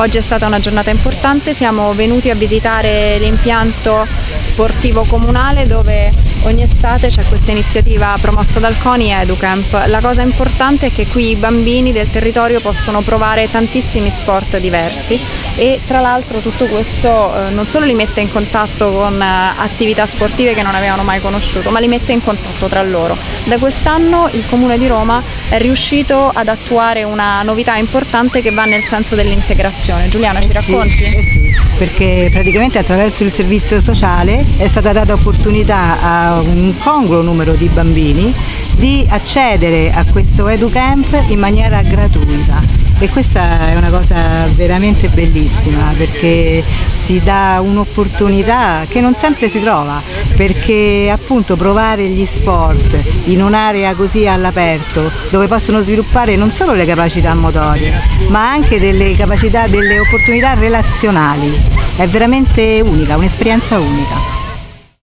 Oggi è stata una giornata importante, siamo venuti a visitare l'impianto sportivo comunale dove ogni estate c'è questa iniziativa promossa dal CONI EduCamp. La cosa importante è che qui i bambini del territorio possono provare tantissimi sport diversi e tra l'altro tutto questo eh, non solo li mette in contatto con eh, attività sportive che non avevano mai conosciuto, ma li mette in contatto tra loro. Da quest'anno il Comune di Roma è riuscito ad attuare una novità importante che va nel senso dell'integrazione. Giuliano, eh ti racconti? Sì, eh sì, perché praticamente attraverso il servizio sociale è stata data opportunità a un congruo numero di bambini di accedere a questo EduCamp in maniera gratuita e questa è una cosa veramente bellissima perché si dà un'opportunità che non sempre si trova perché appunto provare gli sport in un'area così all'aperto dove possono sviluppare non solo le capacità motorie ma anche delle capacità, delle opportunità relazionali è veramente unica, un'esperienza unica.